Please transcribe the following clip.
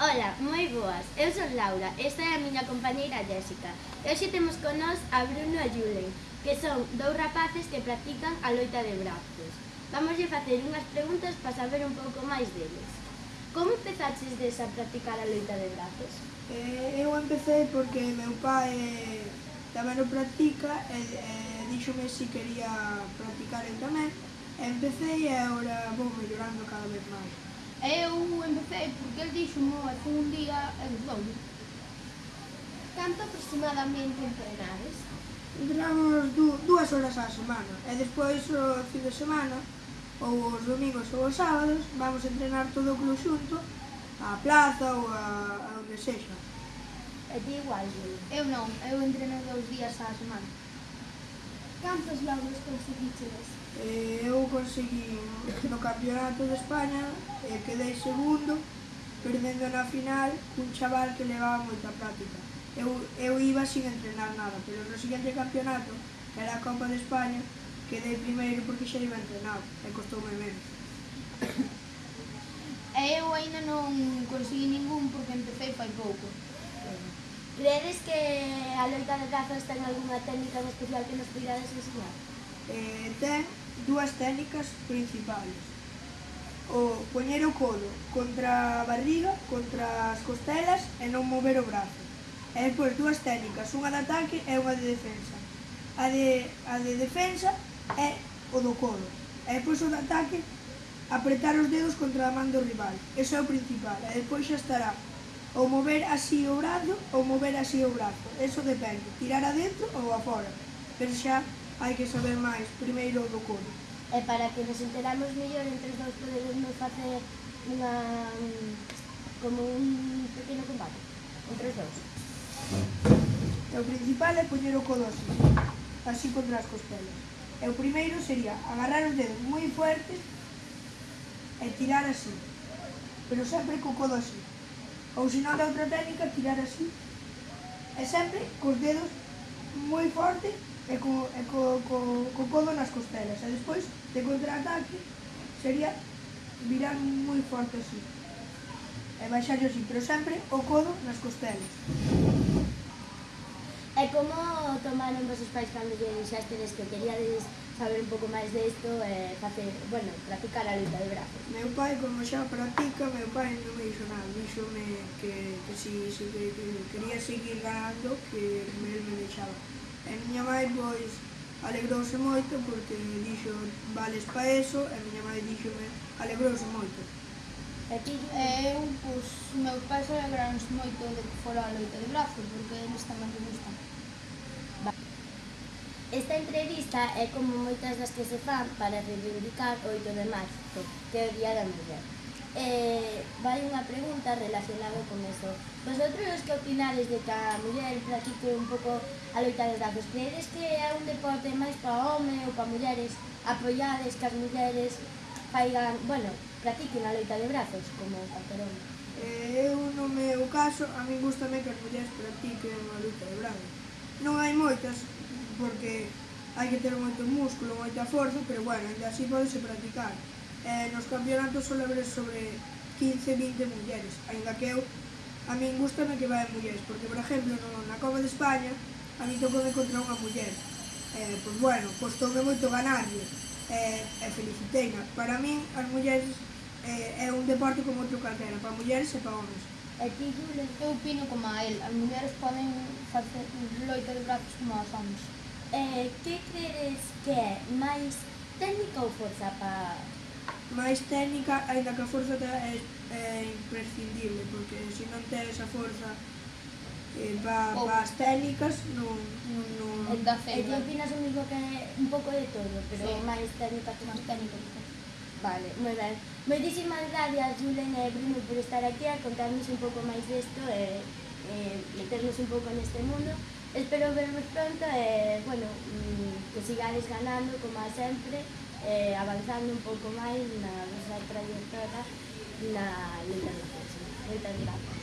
Ola, moi boas, eu son Laura, esta é a miña compañeira Jéssica. E hoxe temos con nós a Bruno e Julen Que son dous rapaces que practican a loita de brazos. Vamos facer unhas preguntas para saber un pouco máis deles. Como empezaches des a practicar a loita de brazos? Eh, eu empecé porque meu pai eh, tamén o practica E eh, dixome se si quería practicar eu tamén. Empecé e agora vou mellorando cada vez máis. Eu empecé porque el díximo e foi un día e gustou. Canto aproximadamente entrenades? Entrenamos du dúas horas á semana e despois o fin de semana ou os domingos ou os sábados vamos entrenar todo o club xunto á plaza ou a, a onde sexa. E ti igual, eh. eu non, eu entreno dous días á semana. Cantos logros conseguiches? Eh, eu consegui no campeonato de España, eh, quedei segundo, perdendo na final cun chaval que levaba moita práctica. Eu, eu iba sin entrenar nada, pero no seguinte campeonato, que era a Copa de España, quedei primeiro porque xa iba entrenado e costoume menos. E eu aínda non consegui ningún porque empecé fai pouco. Credes que a loita de brazos ten algunha técnica en especial que nos cuidades ensinar? Eh, ten dúas técnicas principales. O poñer o codo contra a barriga, contra as costelas e non mover o brazo. E pois dúas técnicas, unha de ataque e unha de defensa. A de, a de defensa é o do codo. E pois o de ataque apretar os dedos contra a man do rival. Eso é o principal. E despois xa estará ou mover así o brazo ou mover así o brazo. Eso depende, tirar adentro ou afora. Pero xa hai que saber máis, primeiro do coro. E para que nos enteramos mellor entre os dous podemos facer unha como un pequeno combate entre os dous. E o principal é poñer o codo así, así contra as costelas. E o primeiro sería agarrar os dedos moi fuertes e tirar así, pero sempre co codo así. Ou se non da outra técnica, tirar así. E sempre cos dedos moi forte e co, e co, co, co codo nas costelas. E despois de contraataque sería virar moi forte así. E baixar así, pero sempre o codo nas costelas. E como tomaron vosos pais cando lle dixasteles que queríades saber un pouco máis desto e facer, bueno, practicar a luta de brazos? Meu pai, como xa practica, meu pai non me dixo nada, dixome que, que si, si que, que quería seguir ganando, que el me deixaba. E miña mãe, pois, alegrouse moito porque dixo vales pa eso e miña mãe díxome alegrouse moito. E ti? E eu, pois, meu pais alegrouse moito de que fora a loita de brazos porque eles tamén me gustan. Esta entrevista é como moitas das que se fan para reivindicar o 8 de marzo, que é o Día da Muller. Eh, vai unha pregunta relacionada con eso. Vosotros que opinades de que a muller practique un pouco a loita dos datos? Credes que é un deporte máis para home ou para mulleres? Apoiades que as mulleres faigan, bueno, practiquen a loita de brazos como calquer home? Eh, eu no meu caso, a min gustame que as mulleres practiquen a loita de brazos. Non hai moitas, porque hai que ter moito músculo, moita forza, pero bueno, ainda así podese practicar. Eh, nos campeonatos só haber sobre 15-20 mulleres, ainda que eu, a min gustame que vayan mulleres, porque, por exemplo, no, na Copa de España, a mí tocou contra unha muller. Eh, pois bueno, costoume moito ganarlle, eh, e feliciteina. Para min, as mulleres eh, é un deporte como outro calquera, para mulleres e para homens. E ti, eu opino como a él, as mulleres poden facer loita de brazos como as homens. Eh, que crees que é máis técnica ou forza para... Máis técnica, ainda que a forza é, é imprescindible, porque se non tes a forza eh, para pa as técnicas non... non, non e eh, ti opinas o mismo que un pouco de todo, pero sí. máis técnica que máis técnica. Vale, moi ben. Moitísimas gracias, Julen e Bruno, por estar aquí a contarnos un pouco máis desto e, e meternos un pouco neste mundo. Eh, Espero vermos pronto e, eh, bueno, mm, que sigades ganando, como a sempre, e avanzando un pouco máis na vosa trayectoria na Liga Moitas gracias.